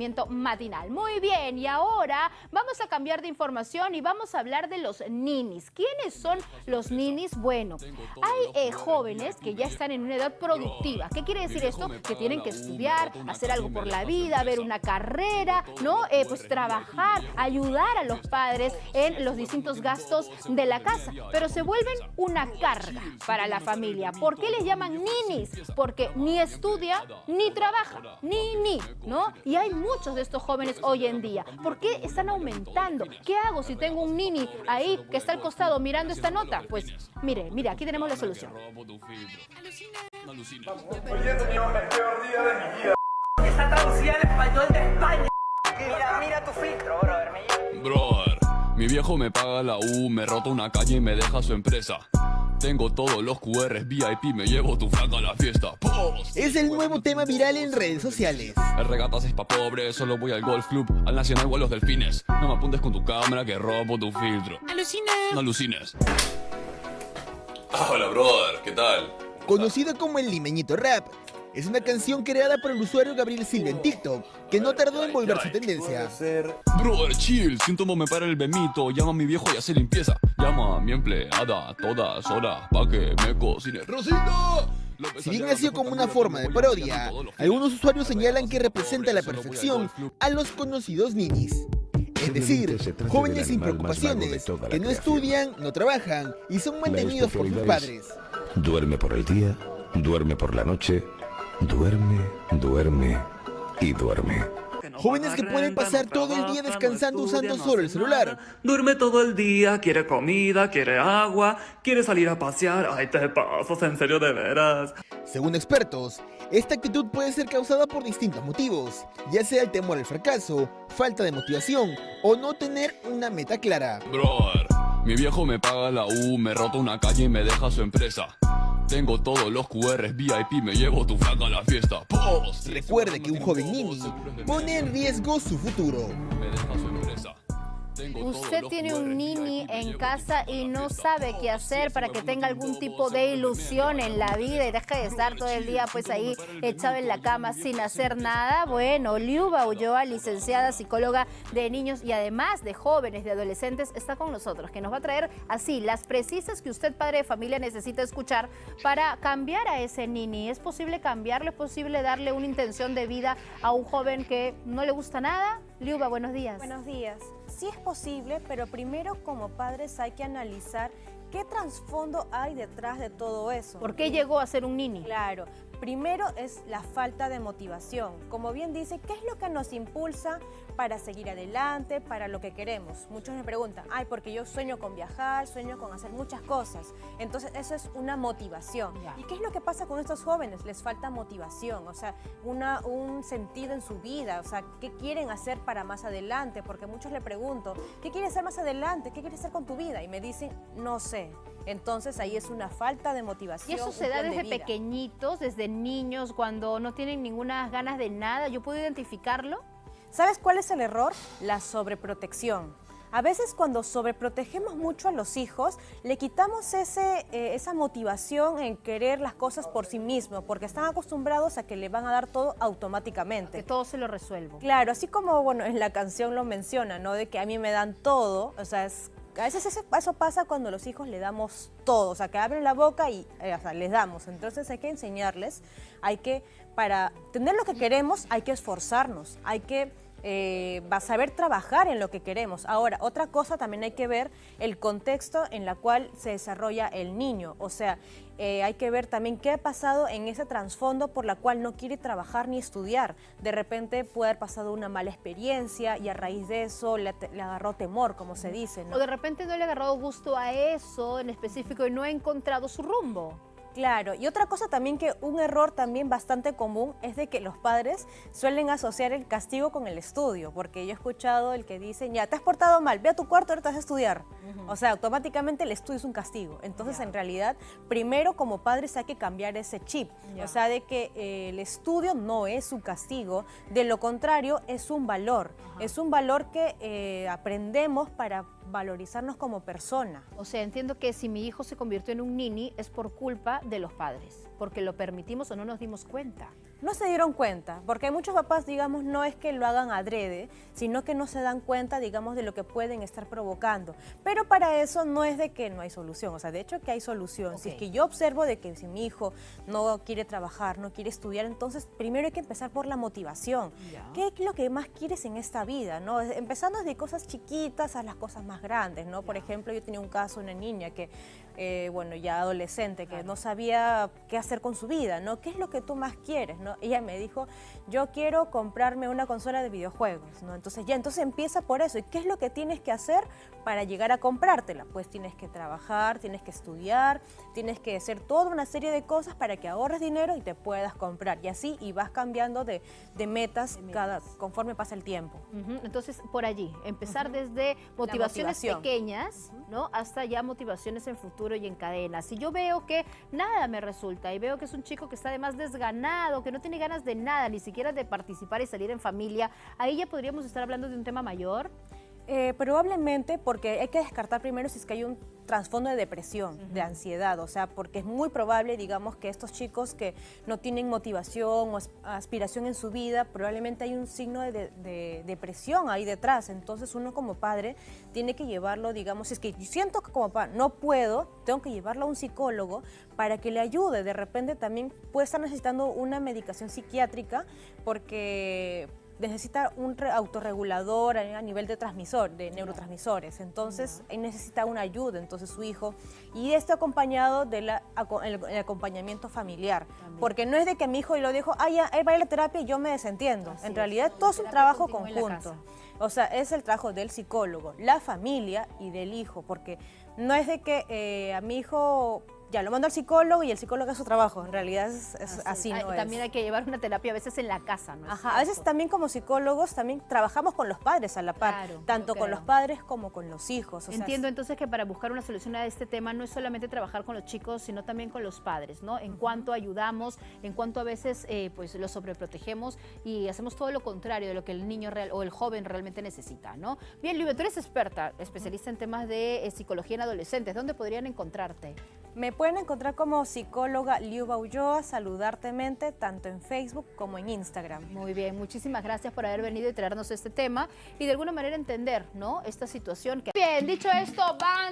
emprendimiento matinal. Muy bien, y ahora vamos a cambiar de información y vamos a hablar de los ninis. ¿Quiénes son los ninis? Bueno, hay eh, jóvenes que ya están en una edad productiva. ¿Qué quiere decir esto? Que tienen que estudiar, hacer algo por la vida, ver una carrera, ¿no? Eh, pues trabajar, ayudar a los padres en los distintos gastos de la casa, pero se vuelven una carga para la familia. ¿Por qué les llaman ninis? Porque ni estudia ni trabaja, ni ni, ¿no? Y hay muchos de estos jóvenes hoy en día. ¿Por qué están aumentando? ¿Qué hago si tengo un nini ahí que está al costado mirando esta nota? Pues mire, mire, aquí tenemos la solución. Hoy he tenido el peor día de mi vida. Está traducida al español de España. Mira, mira tu filtro, brother. Brother, mi viejo me paga la U, me rota una calle y me deja su empresa. Tengo todos los QRs VIP, me llevo tu flaca a la fiesta. Post. Es el nuevo tema viral en redes sociales. El regatas es pa' pobres, solo voy al golf club, al nacional o a los delfines. No me apuntes con tu cámara que robo tu filtro. Alucina. No alucines. Hola, brother, ¿qué tal? Conocido como el limeñito rap, es una canción creada por el usuario Gabriel Silva en TikTok, que no tardó en volverse tendencia. Brother, chill, síntoma me para el bemito, llama a mi viejo y hace limpieza. Llama a mi empleada todas horas pa' que me cocine. ¡Rosita! Si bien nació como una forma de parodia, algunos usuarios señalan que representa a la perfección a los conocidos ninis. Es decir, jóvenes sin preocupaciones, que no estudian, no trabajan y son mantenidos por sus padres. Duerme por el día, duerme por la noche, duerme, duerme y duerme. Jóvenes que pueden pasar todo el día descansando usando solo el celular. Duerme todo el día, quiere comida, quiere agua, quiere salir a pasear. Ay, te pasas, en serio, de veras. Según expertos, esta actitud puede ser causada por distintos motivos, ya sea el temor al fracaso, falta de motivación o no tener una meta clara. Brother, mi viejo me paga la U, me rota una calle y me deja su empresa. Tengo todos los QRs VIP, me llevo tu flaca a la fiesta. Recuerde que un joven nini pone en riesgo su futuro. Usted tiene un nini en casa y no sabe qué hacer para que tenga algún tipo de ilusión en la vida y deje de estar todo el día pues ahí echado en la cama sin hacer nada. Bueno, Liuba Ulloa, licenciada psicóloga de niños y además de jóvenes, de adolescentes, está con nosotros, que nos va a traer así las precisas que usted, padre de familia, necesita escuchar para cambiar a ese nini. ¿Es posible cambiarlo? ¿Es posible darle una intención de vida a un joven que no le gusta nada? Liuba, buenos días. Buenos días. Sí es posible, pero primero como padres hay que analizar qué trasfondo hay detrás de todo eso. ¿Por qué llegó a ser un nini? Claro, primero es la falta de motivación. Como bien dice, ¿qué es lo que nos impulsa para seguir adelante, para lo que queremos? Muchos me preguntan, ay, porque yo sueño con viajar, sueño con hacer muchas cosas. Entonces, eso es una motivación. ¿Y qué es lo que pasa con estos jóvenes? Les falta motivación, o sea, una, un sentido en su vida, o sea, ¿qué quieren hacer para más adelante? Porque muchos le pregunto, ¿qué quieres hacer más adelante? ¿Qué quieres hacer con tu vida? Y me dicen, no sé. Entonces ahí es una falta de motivación. Y eso se da de desde pequeñitos, desde niños, cuando no tienen ninguna ganas de nada. ¿Yo puedo identificarlo? ¿Sabes cuál es el error? La sobreprotección. A veces cuando sobreprotegemos mucho a los hijos, le quitamos ese, eh, esa motivación en querer las cosas por sí mismos, porque están acostumbrados a que le van a dar todo Que automáticamente. todo se lo resuelvo. Claro, así como bueno, en la canción lo menciona, ¿no? De que a mí me dan todo, o sea, es- a veces ese- eso pasa cuando los hijos le damos todo, o sea, que abren la boca y eh, les damos. Entonces hay que enseñarles, hay que, para tener lo que queremos, hay que esforzarnos, hay que eh, va a saber trabajar en lo que queremos. Ahora, otra cosa también hay que ver el contexto en la cual se desarrolla el niño. O sea, eh, hay que ver también qué ha pasado en ese trasfondo por la cual no quiere trabajar ni estudiar. De repente puede haber pasado una mala experiencia y a raíz de eso le, agarró temor, como se dice. ¿no? O de repente no le ha agarrado gusto a eso en específico y no ha encontrado su rumbo. Claro, y otra cosa también que un error también bastante común es de que los padres suelen asociar el castigo con el estudio, porque yo he escuchado el que dicen, ya, te has portado mal, ve a tu cuarto, ahora te vas a estudiar. O sea, automáticamente el estudio es un castigo. Entonces, en realidad, primero como padres hay que cambiar ese chip, o sea, de que eh, el estudio no es un castigo, de lo contrario, es un valor, es un valor que eh, aprendemos para valorizarnos como persona. O sea, entiendo que si mi hijo se convirtió en un nini es por culpa de los padres, porque lo permitimos o no nos dimos cuenta. No se dieron cuenta, porque hay muchos papás, digamos, no es que lo hagan adrede, sino que no se dan cuenta, digamos, de lo que pueden estar provocando. Pero para eso no es de que no hay solución, o sea, de hecho que hay solución. Si es que yo observo de que si mi hijo no quiere trabajar, no quiere estudiar, entonces primero hay que empezar por la motivación. ¿Qué es lo que más quieres en esta vida? ¿no? Empezando desde cosas chiquitas a las cosas más grandes, ¿no? Por ejemplo, yo tenía un caso, una niña que, eh, bueno, ya adolescente, que no sabía qué hacer con su vida, ¿no? ¿Qué es lo que tú más quieres, no? Ella me dijo, yo quiero comprarme una consola de videojuegos, ¿no? Entonces ya, entonces empieza por eso. ¿Y qué es lo que tienes que hacer para llegar a comprártela? Pues tienes que trabajar, tienes que estudiar, tienes que hacer toda una serie de cosas para que ahorres dinero y te puedas comprar. Y así, y vas cambiando de, de metas, Cada, conforme pasa el tiempo. Entonces, por allí, empezar desde motivaciones motivación. pequeñas, ¿no? Hasta ya motivaciones en futuro y en cadena. Si yo veo que nada me resulta y veo que es un chico que está además desganado, que no tiene ganas de nada, ni siquiera de participar y salir en familia, ahí ya podríamos estar hablando de un tema mayor. Eh, probablemente porque hay que descartar primero si es que hay un trasfondo de depresión, de ansiedad, o sea, porque es muy probable, digamos, que estos chicos que no tienen motivación o as- aspiración en su vida, probablemente hay un signo de, de- de depresión ahí detrás, entonces uno como padre tiene que llevarlo, digamos, si es que siento que como padre no puedo, tengo que llevarlo a un psicólogo para que le ayude, de repente también puede estar necesitando una medicación psiquiátrica porque necesita un re- autorregulador a nivel de transmisor, de neurotransmisores. Entonces, él necesita una ayuda, entonces su hijo. Y esto acompañado del acompañamiento familiar. Porque no es de que mi hijo lo dijo, ah, ya, él va a ir a la terapia y yo me desentiendo. en realidad, todo es un trabajo conjunto. O sea, es el trabajo del psicólogo, la familia y del hijo. Porque no es de que eh, a mi hijo ya lo mando al psicólogo y el psicólogo hace su trabajo. En realidad es, es así, Ah, no y es. También hay que llevar una terapia a veces en la casa, ¿no? Ajá, a veces también como psicólogos también trabajamos con los padres a la par, Claro, tanto con los padres como con los hijos. o sea, Entiendo entonces que para buscar una solución a este tema no es solamente trabajar con los chicos, sino también con los padres, ¿no? En cuanto ayudamos, en cuanto a veces eh, pues los sobreprotegemos y hacemos todo lo contrario de lo que el niño real o el joven realmente necesita, ¿no? Bien, Libre, tú eres experta, especialista en temas de eh, psicología en adolescentes. ¿Dónde podrían encontrarte? Me pueden encontrar como psicóloga Liuba Ulloa, saludartemente, tanto en Facebook como en Instagram. Muy bien, muchísimas gracias por haber venido y traernos este tema y de alguna manera entender, ¿no? Esta situación que... Bien, dicho esto, van...